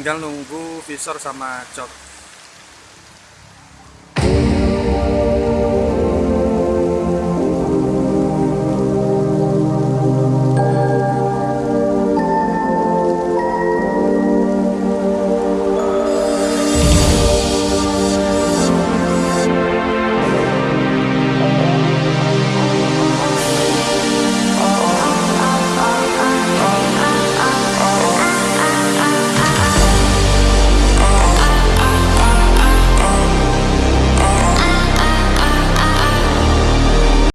Tinggal nunggu visor sama jok